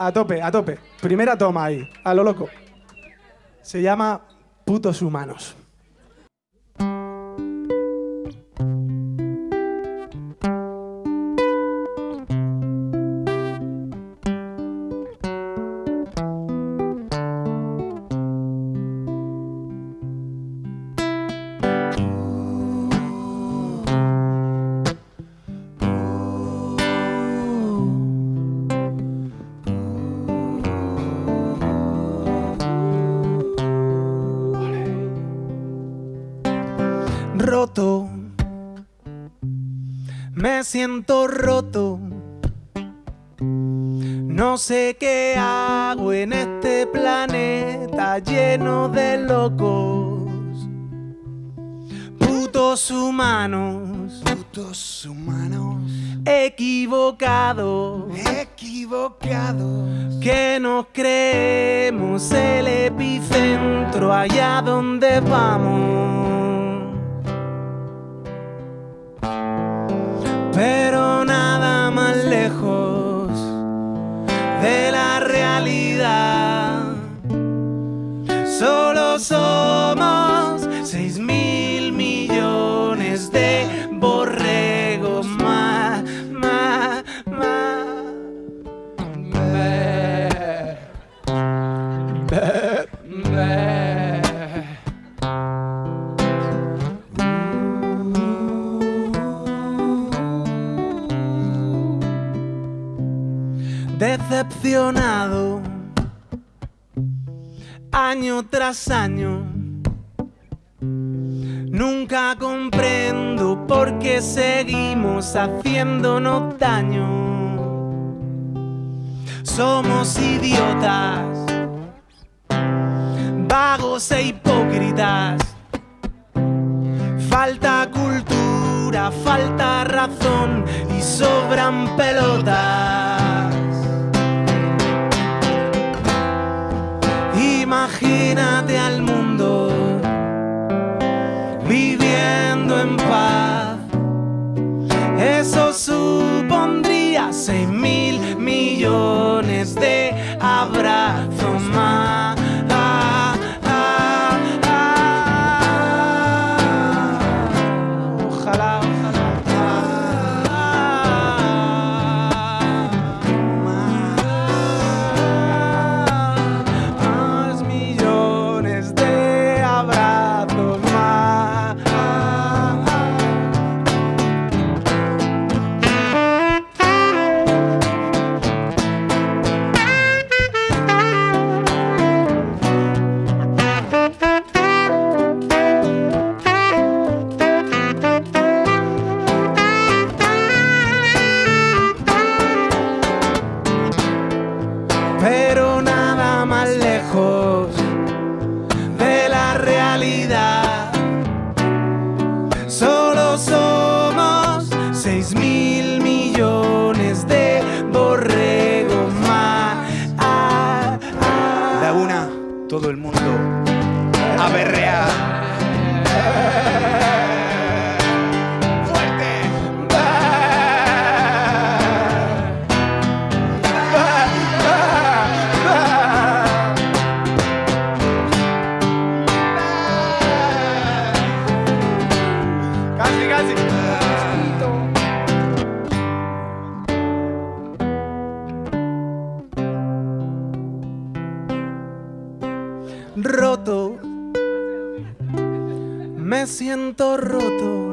A tope, a tope. Primera toma ahí, a lo loco. Se llama Putos Humanos. Roto. Me siento roto. No sé qué hago en este planeta lleno de locos. Putos humanos. Putos humanos Equivocados. equivocados. Que nos creemos el epicentro allá donde vamos. Decepcionado año tras año. Nunca comprendo por qué seguimos haciéndonos daño. Somos idiotas, vagos e hipócritas. Falta cultura, falta razón y sobran pelotas. Imagínate al mundo viviendo en paz. Eso supondría seis mil millones Casi. Roto. Me siento roto.